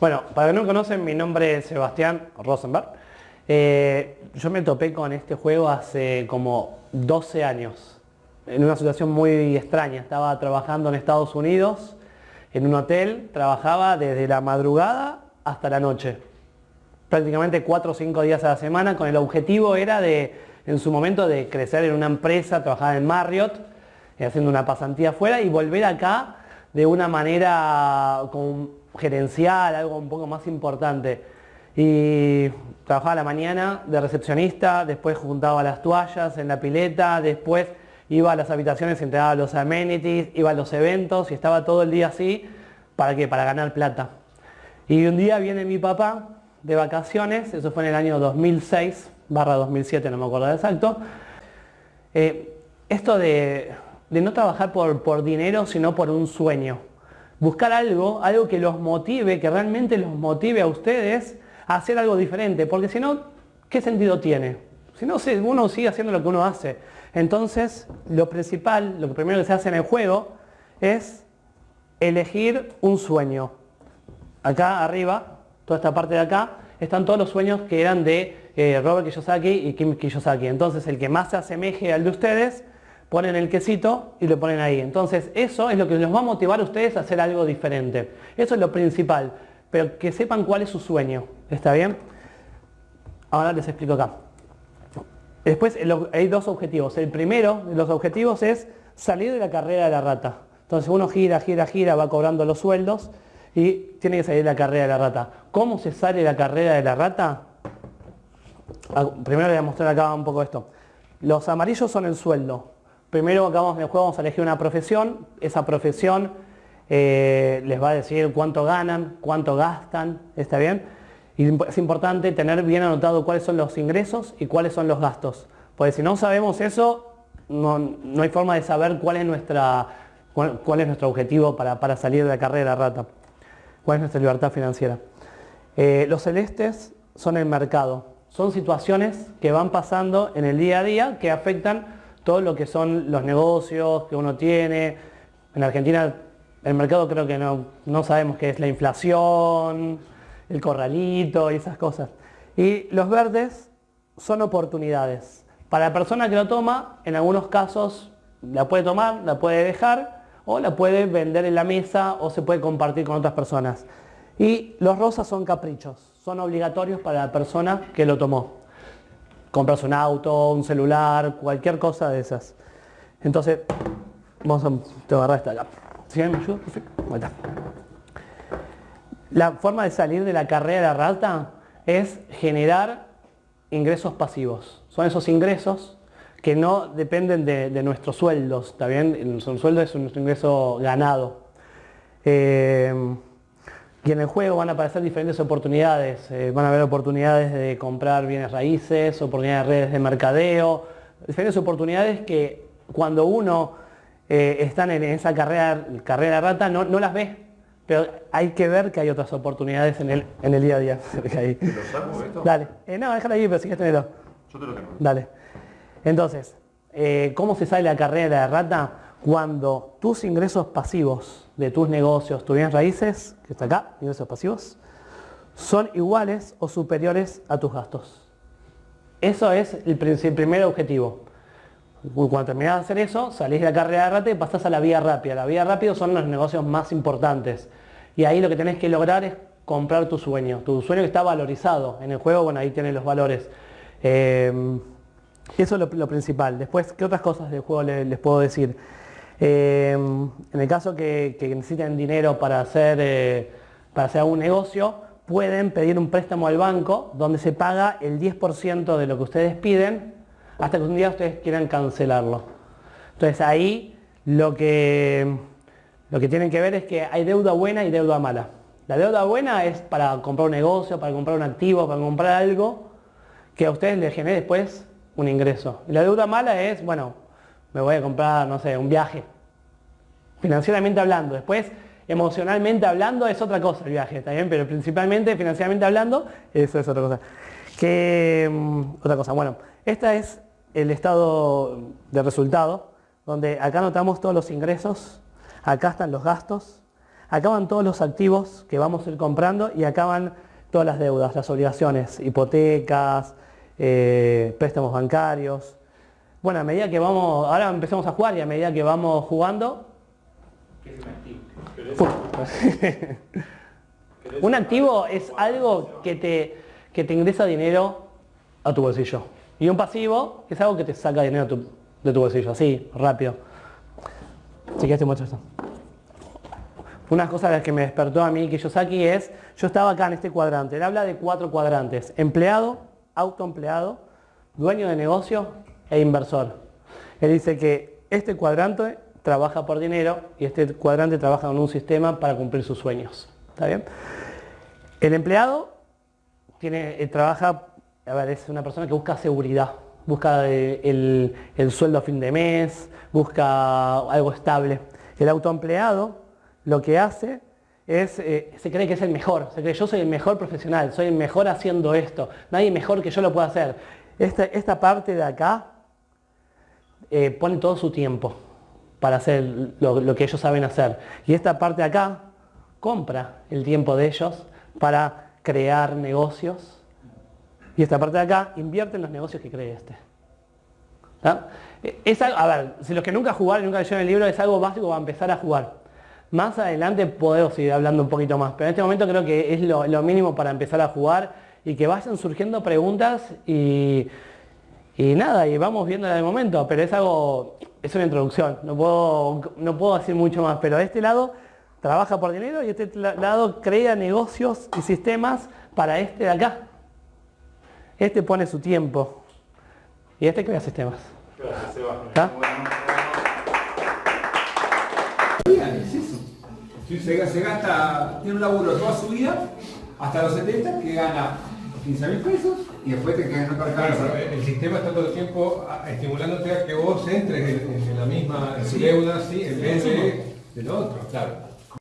Bueno, para que no me conocen, mi nombre es Sebastián Rosenberg. Eh, yo me topé con este juego hace como 12 años, en una situación muy extraña. Estaba trabajando en Estados Unidos, en un hotel, trabajaba desde la madrugada hasta la noche. Prácticamente 4 o 5 días a la semana, con el objetivo era de, en su momento, de crecer en una empresa, trabajar en Marriott, eh, haciendo una pasantía afuera y volver acá de una manera con gerencial, algo un poco más importante. Y trabajaba la mañana de recepcionista, después juntaba las toallas en la pileta, después iba a las habitaciones, entregaba los amenities, iba a los eventos y estaba todo el día así, ¿para qué? Para ganar plata. Y un día viene mi papá de vacaciones, eso fue en el año 2006, barra 2007, no me acuerdo exacto. Eh, esto de, de, no trabajar por, por dinero, sino por un sueño buscar algo, algo que los motive, que realmente los motive a ustedes a hacer algo diferente, porque si no, ¿qué sentido tiene? Si no, uno sigue haciendo lo que uno hace. Entonces, lo principal, lo primero que se hace en el juego es elegir un sueño. Acá arriba, toda esta parte de acá, están todos los sueños que eran de eh, Robert Kiyosaki y Kim Kiyosaki. Entonces, el que más se asemeje al de ustedes ponen el quesito y lo ponen ahí. Entonces eso es lo que los va a motivar a ustedes a hacer algo diferente. Eso es lo principal, pero que sepan cuál es su sueño. ¿Está bien? Ahora les explico acá. Después hay dos objetivos. El primero de los objetivos es salir de la carrera de la rata. Entonces uno gira, gira, gira, va cobrando los sueldos y tiene que salir de la carrera de la rata. ¿Cómo se sale de la carrera de la rata? Ah, primero voy a mostrar acá un poco esto. Los amarillos son el sueldo, Primero acabamos vamos a elegir una profesión, esa profesión eh, les va a decir cuánto ganan, cuánto gastan, ¿está bien? Y es importante tener bien anotado cuáles son los ingresos y cuáles son los gastos. Porque si no sabemos eso, no, hay forma de saber cuál es, nuestra, cuál, es nuestro objetivo para, salir de la carrera rata, cuál es nuestra libertad financiera. Eh, los celestes son el mercado, son situaciones que van pasando en el día a día que afectan todo lo que son los negocios que uno tiene. En Argentina el mercado creo que no, no sabemos qué es la inflación, el corralito y esas cosas. Y los verdes son oportunidades. Para la persona que lo toma, en algunos casos la puede tomar, la puede dejar o la puede vender en la mesa o se puede compartir con otras personas. Y los rosas son caprichos, son obligatorios para la persona que lo tomó compras un auto, un celular, cualquier cosa de esas. Entonces, vamos a agarrar esta acá. ¿Sí? ¿Me ayuda? Perfecto. La forma de salir de la carrera de la rata es generar ingresos pasivos. Son esos ingresos que no dependen de, nuestros sueldos, ¿está bien? Nuestro sueldo es un ingreso ganado. Eh, y en el juego van a aparecer diferentes oportunidades. Eh, van a haber oportunidades de comprar bienes raíces, oportunidades de redes de mercadeo, diferentes oportunidades que cuando uno eh, está en esa carrera, carrera rata no, no las ve. Pero hay que ver que hay otras oportunidades en el, en el día a día. ¿Te lo saco esto? Dale. Eh, no, déjalo ahí, pero si quieres tenerlo. Yo te lo tengo. Dale. Entonces, ¿cómo se sale la carrera de rata? Cuando tus ingresos pasivos de tus negocios, tus bienes raíces, que está acá, ingresos pasivos, son iguales o superiores a tus gastos. Eso es el, primer objetivo. Cuando terminas de hacer eso, salís de la carrera de rata y pasás a la vía rápida. La vía rápida son los negocios más importantes. Y ahí lo que tenés que lograr es comprar tu sueño. Tu sueño que está valorizado. En el juego, bueno, ahí tienes los valores. Eh, eso es lo, principal. Después, ¿qué otras cosas del juego les puedo decir? Em, en el caso que, necesiten dinero para hacer, eh, para hacer algún negocio, pueden pedir un préstamo al banco donde se paga el 10% de lo que ustedes piden hasta que un día ustedes quieran cancelarlo. Entonces ahí lo que, lo que tienen que ver es que hay deuda buena y deuda mala. La deuda buena es para comprar un negocio, para comprar un activo, para comprar algo que a ustedes les genere después un ingreso. Y la deuda mala es, bueno, me voy a comprar, no sé, un viaje. Financieramente hablando. Después, emocionalmente hablando, es otra cosa el viaje, ¿está bien? Pero principalmente, financieramente hablando, eso es otra cosa. Que, mm, otra cosa, bueno, este es el estado de resultado, donde acá notamos todos los ingresos, acá están los gastos, acá van todos los activos que vamos a ir comprando y acá van todas las deudas, las obligaciones, hipotecas, eh, préstamos bancarios. Bueno, a medida que vamos, ahora empezamos a jugar y a medida que vamos jugando... Un activo es algo que te, que te ingresa dinero a tu bolsillo. Y un pasivo es algo que te saca dinero tu- de tu bolsillo, así, rápido. Si quieres te muestro esto. Una cosa de las que me despertó a mí Kiyosaki es, yo estaba acá en este cuadrante, él habla de cuatro cuadrantes, empleado, autoempleado, dueño de negocio e inversor. Él dice que este cuadrante trabaja por dinero y este cuadrante trabaja con un sistema para cumplir sus sueños. ¿Está bien? El empleado tiene, eh, trabaja, a ver, es una persona que busca seguridad, busca eh, el, el sueldo a fin de mes, busca algo estable. El autoempleado lo que hace es, eh, se cree que es el mejor, se cree yo soy el mejor profesional, soy el mejor haciendo esto, nadie mejor que yo lo pueda hacer. Esta, esta parte de acá eh, pone todo su tiempo para hacer lo, que ellos saben hacer. Y esta parte de acá compra el tiempo de ellos para crear negocios. Y esta parte de acá invierte en los negocios que cree este. Eh, Es algo- a ver, si los que nunca jugaron, nunca leyeron el libro, es algo básico para empezar a jugar. Más adelante podemos seguir hablando un poquito más, pero en este momento creo que es lo, lo mínimo para empezar a jugar y que vayan surgiendo preguntas y, y nada, y vamos viendo de momento, pero es algo, es una introducción, no puedo, no puedo decir mucho más, pero de este lado trabaja por dinero y este la- lado crea negocios y sistemas para este de acá. Este pone su tiempo y este crea sistemas. Se, se gasta, tiene un laburo toda su vida, hasta los 70, que gana 15 mil pesos y después te quedas te Claro, el sistema está todo el tiempo a- estimulándote a que vos entres en, en la misma Sí. deuda, sí, en vez de, de lo otro, claro.